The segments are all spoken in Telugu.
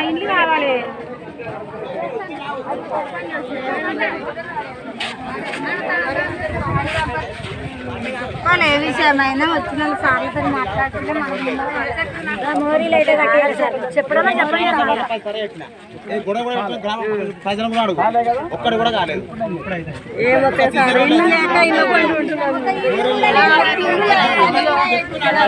ఇల్లు కావాలి ఏ విషయమైనా వచ్చిన సార్లతో మాట్లాడుతుంటే మనం సార్. చెప్పడమే ఇల్లు లేక ఇల్లు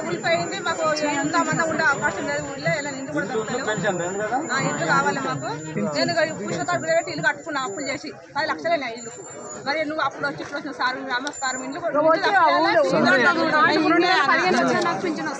ఊడిపోయింది మాకు ఎంత మంది ఉండే అవకాశం లేదు ఊళ్ళో ఇలా నిండు కూడా దొరకలేదు ఆ ఇల్లు కావాలి మాకు నేను పెట్టి ఇల్లు కట్టుకున్నా అప్పులు చేసి పది లక్షలే ఇల్లు మరి నువ్వు అప్పుడు వచ్చి ఇప్పుడు వచ్చిన సార్ నమస్కారం ఇల్లు పదిహేను నాకు పింఛన్